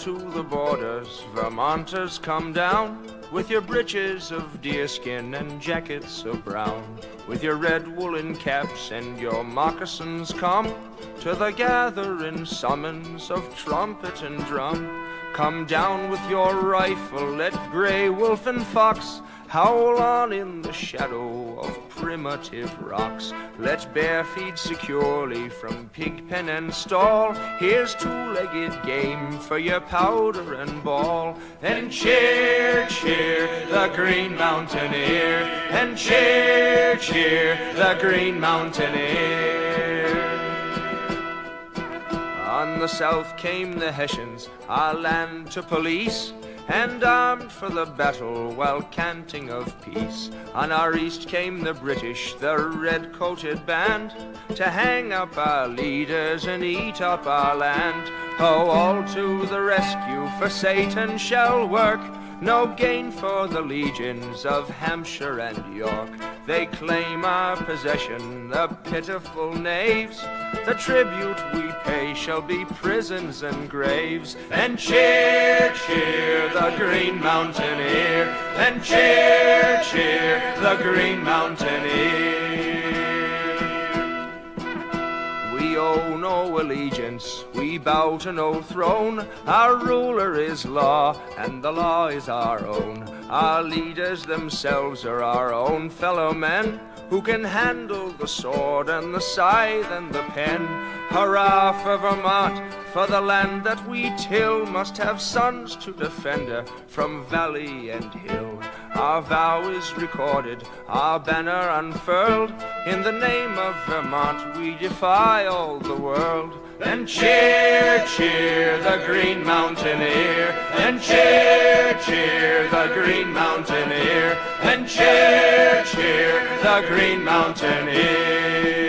to the borders, Vermonters, come down with your breeches of deerskin and jackets of brown, with your red woolen caps and your moccasins, come to the gathering summons of trumpet and drum. Come down with your rifle, let gray wolf and fox howl on in the shadow of primitive rocks. Let bear feed securely from pig pen and stall. Here's two-legged game for your powder and ball. And cheer, cheer, the Green Mountaineer. And cheer, cheer, the Green Mountaineer. On the south came the Hessians, our land to police and armed for the battle while canting of peace. On our east came the British, the red-coated band, to hang up our leaders and eat up our land. Oh, all to the rescue, for Satan shall work, no gain for the legions of Hampshire and York. They claim our possession, the pitiful knaves. The tribute we pay shall be prisons and graves. And cheer, cheer, the Green Mountaineer. And cheer, cheer, the Green Mountaineer. No allegiance, we bow to no throne. Our ruler is law, and the law is our own. Our leaders themselves are our own fellow men who can handle the sword and the scythe and the pen. Hurrah for Vermont, for the land that we till must have sons to defend her from valley and hill. Our vow is recorded, our banner unfurled. In the name of Vermont, we defy all the world. And cheer, cheer, the Green Mountaineer. And cheer, cheer, the Green Mountaineer. And cheer, cheer, the Green Mountaineer.